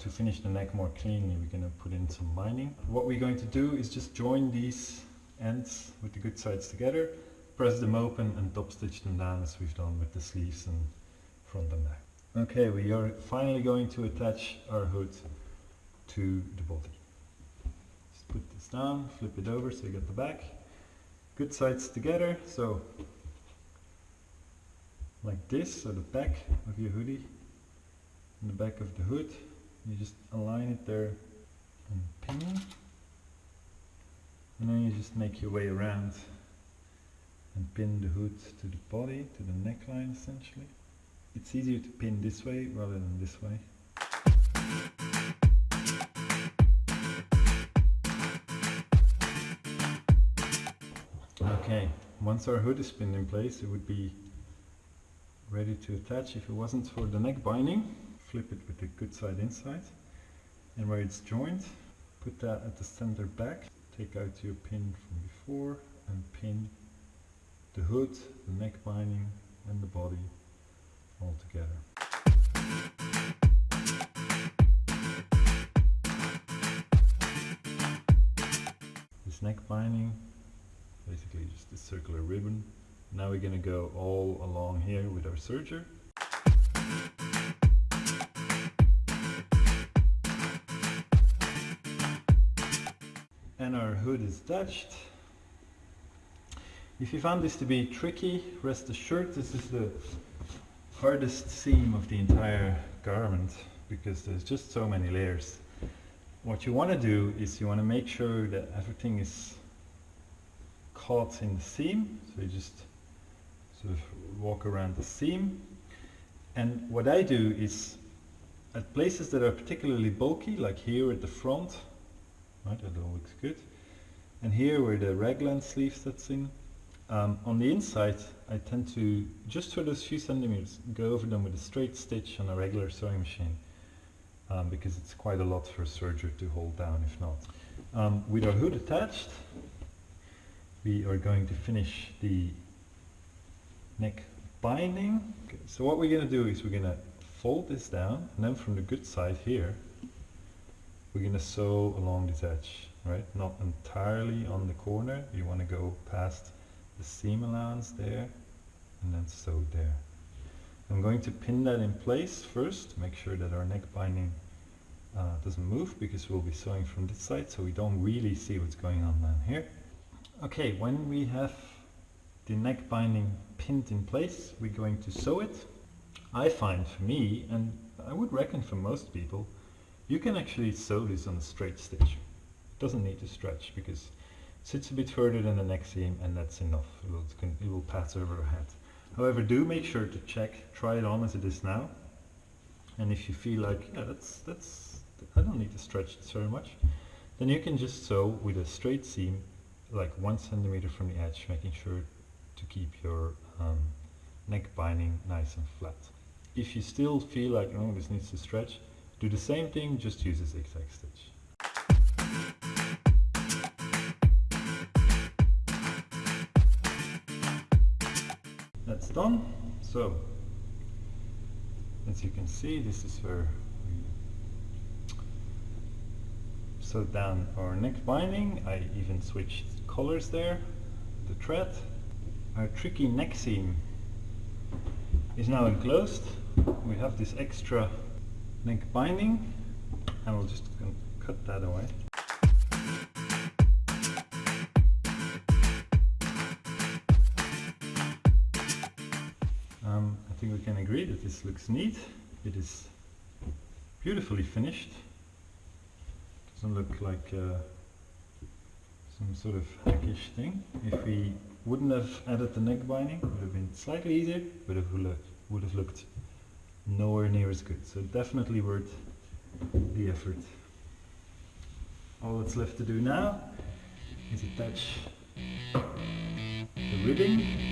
to finish the neck more cleanly, we're going to put in some binding. What we're going to do is just join these ends with the good sides together, press them open and top stitch them down as we've done with the sleeves and front and back. Okay, we are finally going to attach our hood to the body. Just put this down, flip it over so you get the back. Good sides together, so like this, so the back of your hoodie and the back of the hood. You just align it there and pin. And then you just make your way around and pin the hood to the body, to the neckline essentially. It's easier to pin this way rather than this way. Okay, once our hood is pinned in place, it would be ready to attach. If it wasn't for the neck binding, flip it with the good side inside. And where it's joined, put that at the center back. Take out your pin from before and pin the hood, the neck binding and the body all together. This neck binding, basically just a circular ribbon. Now we're going to go all along here with our serger. And our hood is touched. If you found this to be tricky, rest assured this is the hardest seam of the entire garment because there's just so many layers. What you want to do is you want to make sure that everything is caught in the seam. So you just sort of walk around the seam. And what I do is at places that are particularly bulky, like here at the front, right, that all looks good. And here where the raglan sleeve sets in, um, on the inside, I tend to, just for those few centimeters, go over them with a straight stitch on a regular sewing machine um, because it's quite a lot for a serger to hold down if not. Um, with our hood attached, we are going to finish the neck binding. Okay, so what we're going to do is we're going to fold this down and then from the good side here, we're going to sew along this edge, right? Not entirely on the corner, you want to go past the seam allowance there and then sew there. I'm going to pin that in place first, make sure that our neck binding uh, doesn't move because we'll be sewing from this side so we don't really see what's going on down here. Okay, when we have the neck binding pinned in place, we're going to sew it. I find for me, and I would reckon for most people, you can actually sew this on a straight stitch. It doesn't need to stretch because it sits a bit further than the neck seam and that's enough. It will, it will pass over your head. However, do make sure to check, try it on as it is now. And if you feel like, yeah, that's, that's, I don't need to stretch this very much, then you can just sew with a straight seam, like one centimeter from the edge, making sure to keep your um, neck binding nice and flat. If you still feel like, oh, this needs to stretch, do the same thing, just use a zigzag stitch. That's done. So, as you can see, this is where we sewed down our neck binding. I even switched colors there, the thread. Our tricky neck seam is now enclosed. We have this extra neck binding and we'll just cut that away. Um, I think we can agree that this looks neat. It is beautifully finished. Doesn't look like uh, some sort of hackish thing. If we wouldn't have added the neck binding, it would have been slightly easier, but it would have looked nowhere near as good. So definitely worth the effort. All that's left to do now is attach the ribbing